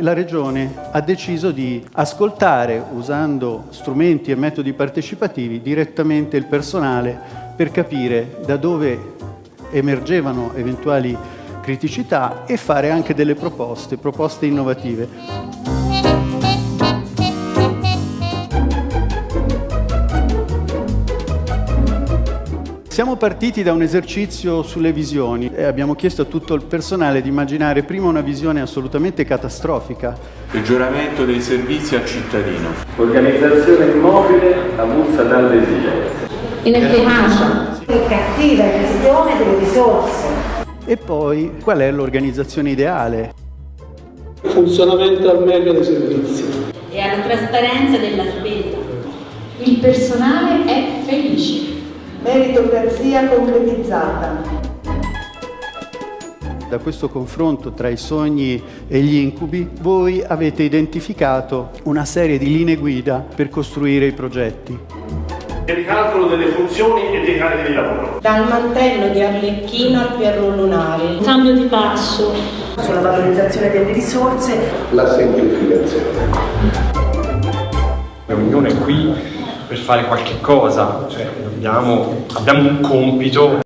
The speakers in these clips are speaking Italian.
la Regione ha deciso di ascoltare, usando strumenti e metodi partecipativi, direttamente il personale per capire da dove emergevano eventuali criticità e fare anche delle proposte, proposte innovative. Siamo partiti da un esercizio sulle visioni e abbiamo chiesto a tutto il personale di immaginare prima una visione assolutamente catastrofica. Peggioramento dei servizi al cittadino. Organizzazione immobile avulsa dall'esigenza. Inefficacia. Cattiva gestione delle risorse. E poi qual è l'organizzazione ideale? Funzionamento al meglio dei servizi. E alla trasparenza della spesa. Il personale è felice meritocrazia concretizzata. Da questo confronto tra i sogni e gli incubi, voi avete identificato una serie di linee guida per costruire i progetti. Il ricalcolo delle funzioni e dei carichi di lavoro. Dal mantello di Arlecchino al perro lunare. Cambio di passo. Sulla valorizzazione delle risorse. La semplificazione. La riunione qui per fare qualche cosa, cioè abbiamo, abbiamo un compito.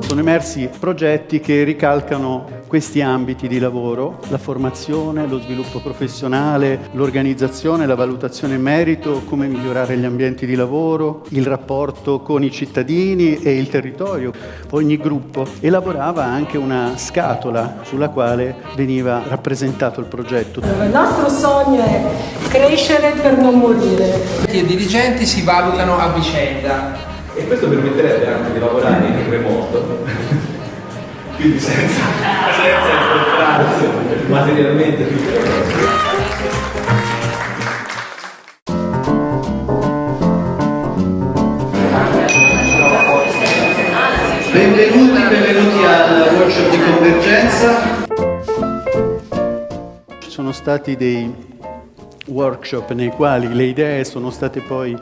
Sono emersi progetti che ricalcano questi ambiti di lavoro, la formazione, lo sviluppo professionale, l'organizzazione, la valutazione in merito, come migliorare gli ambienti di lavoro, il rapporto con i cittadini e il territorio. Ogni gruppo elaborava anche una scatola sulla quale veniva rappresentato il progetto. Il nostro sogno è crescere per non morire. I dirigenti si valutano a vicenda. E questo permetterebbe anche di lavorare in remoto quindi senza, senza incontrarsi materialmente Benvenuti, benvenuti al workshop di convergenza. Ci sono stati dei workshop nei quali le idee sono state poi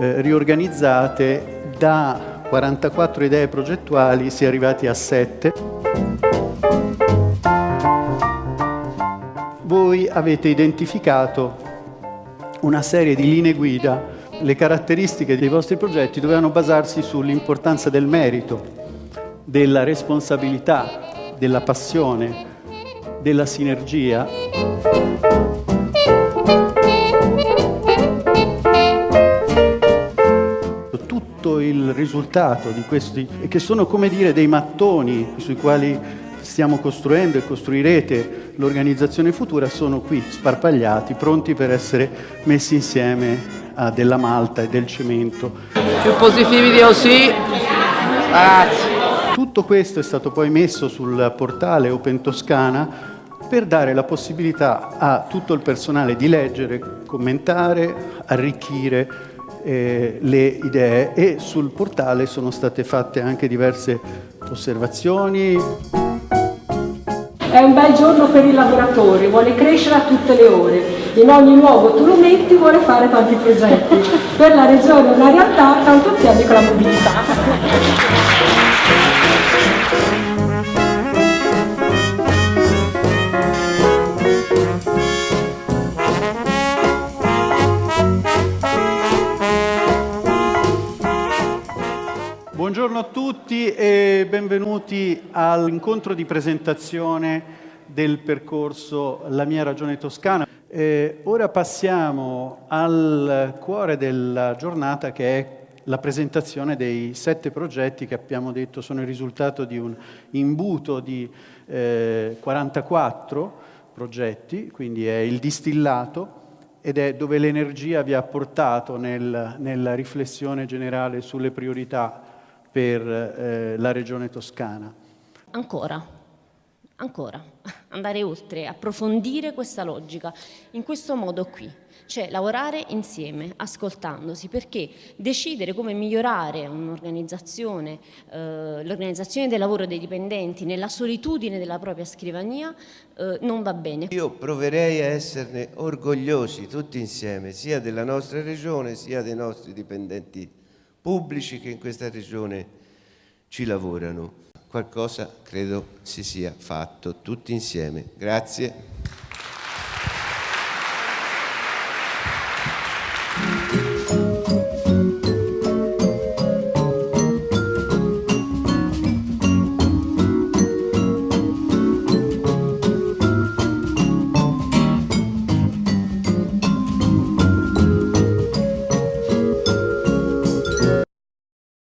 eh, riorganizzate da 44 idee progettuali si è arrivati a 7. Voi avete identificato una serie di linee guida, le caratteristiche dei vostri progetti dovevano basarsi sull'importanza del merito, della responsabilità, della passione, della sinergia. il risultato di questi, che sono come dire dei mattoni sui quali stiamo costruendo e costruirete l'organizzazione futura, sono qui sparpagliati, pronti per essere messi insieme a della malta e del cemento. Più positivi di OSI. Grazie. Tutto questo è stato poi messo sul portale Open Toscana per dare la possibilità a tutto il personale di leggere, commentare, arricchire eh, le idee e sul portale sono state fatte anche diverse osservazioni. È un bel giorno per i lavoratori, vuole crescere a tutte le ore. In ogni luogo tu lo metti, vuole fare tanti progetti. Per la regione è una realtà, tanto tieni con la mobilità. Buongiorno a tutti e benvenuti all'incontro di presentazione del percorso La mia ragione toscana. Eh, ora passiamo al cuore della giornata che è la presentazione dei sette progetti che abbiamo detto sono il risultato di un imbuto di eh, 44 progetti, quindi è il distillato ed è dove l'energia vi ha portato nel, nella riflessione generale sulle priorità per eh, la regione toscana. Ancora, ancora, andare oltre, approfondire questa logica, in questo modo qui, cioè lavorare insieme, ascoltandosi, perché decidere come migliorare un'organizzazione, eh, l'organizzazione del lavoro dei dipendenti nella solitudine della propria scrivania eh, non va bene. Io proverei a esserne orgogliosi tutti insieme, sia della nostra regione sia dei nostri dipendenti pubblici che in questa regione ci lavorano. Qualcosa credo si sia fatto tutti insieme. Grazie.